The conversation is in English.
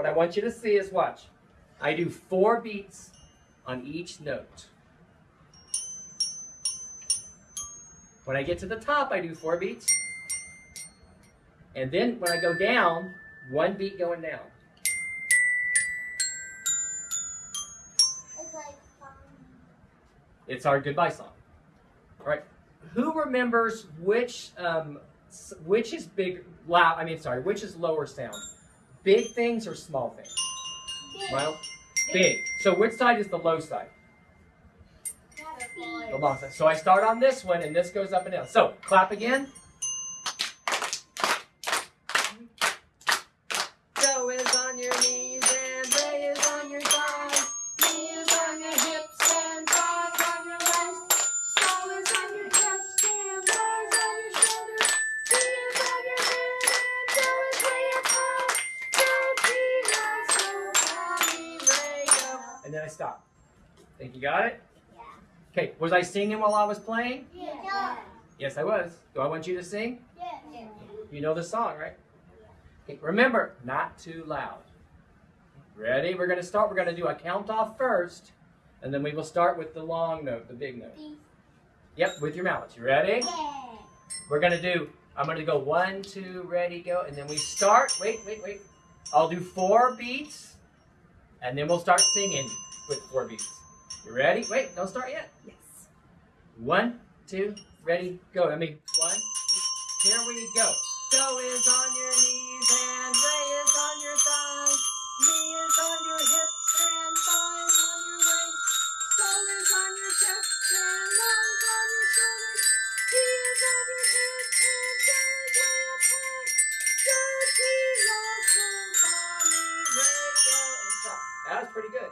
what I want you to see is watch. I do four beats on each note. When I get to the top, I do four beats. And then when I go down, one beat going down. It's our goodbye song. All right. Who remembers which um, which is big loud? I mean, sorry, which is lower sound? Big things or small things? big. Well, big. So which side is the low side? The long side. So I start on this one, and this goes up and down. So clap again. And then I stop. Think you got it? Yeah. Okay. Was I singing while I was playing? Yeah. Yes, I was. Do I want you to sing? Yeah. You know the song, right? Okay, remember, not too loud. Ready? We're going to start. We're going to do a count off first, and then we will start with the long note, the big note. Yep, with your mouth. You ready? Yeah. We're going to do, I'm going to go one, two, ready, go, and then we start. Wait, wait, wait. I'll do four beats, and then we'll start singing with four beats. You ready? Wait, don't start yet. Yes. One, two, ready, go. I mean, one, two, here we go. Go is on your knees pretty good.